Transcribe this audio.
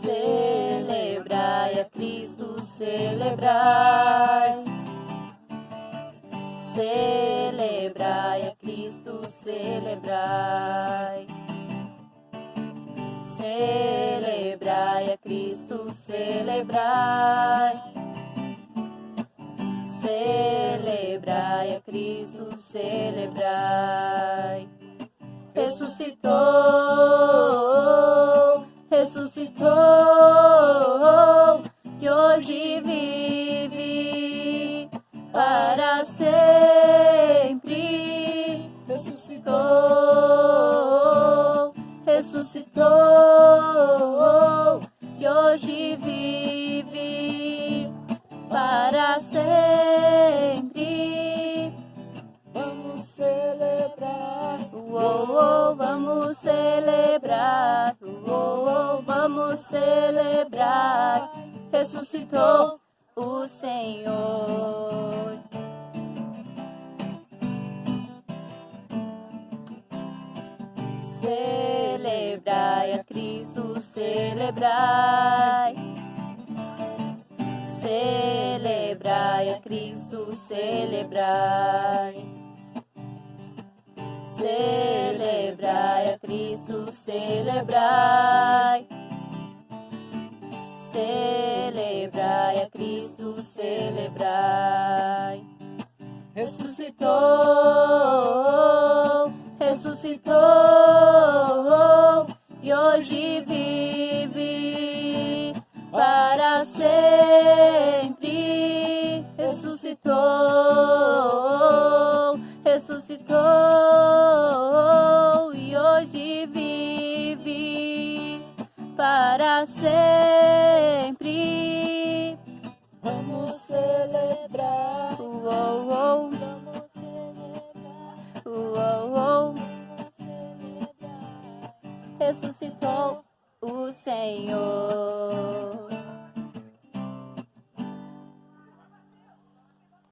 celebrai a Cristo, celebrai. Celebrai a Cristo, celebrai. Celebrai a Cristo, celebrai. Celebrai a Cristo, celebrai. Ressuscitou, ressuscitou, e hoje vive para sempre. Ressuscitou, ressuscitou, e hoje vive para sempre. Vamos celebrar. Uou, uou, vamos celebrar. Celebrar. Ressuscitou o Senhor. Celebrai a Cristo, celebrai. Celebrai a Cristo, celebrai. Celebrai a Cristo, celebrai. Celebrai a Cristo, celebrai. Ressuscitou, ressuscitou, e hoje vive para sempre. Ressuscitou, ressuscitou, e hoje vive para sempre. Vamos celebrar. Uou, uou, Vamos celebrar. uou, uou. Vamos celebrar. ressuscitou o Senhor.